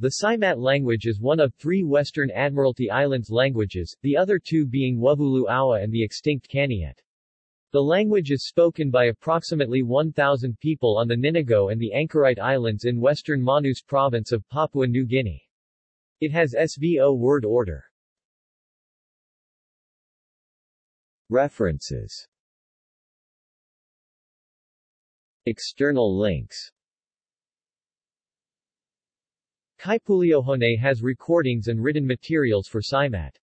The Seimat language is one of three Western Admiralty Islands languages, the other two being Wuvulu Aua and the extinct Kaniet. The language is spoken by approximately 1,000 people on the Ninigo and the Anchorite Islands in western Manus province of Papua New Guinea. It has SVO word order. References External links Kaipuleohone has recordings and written materials for Seimat.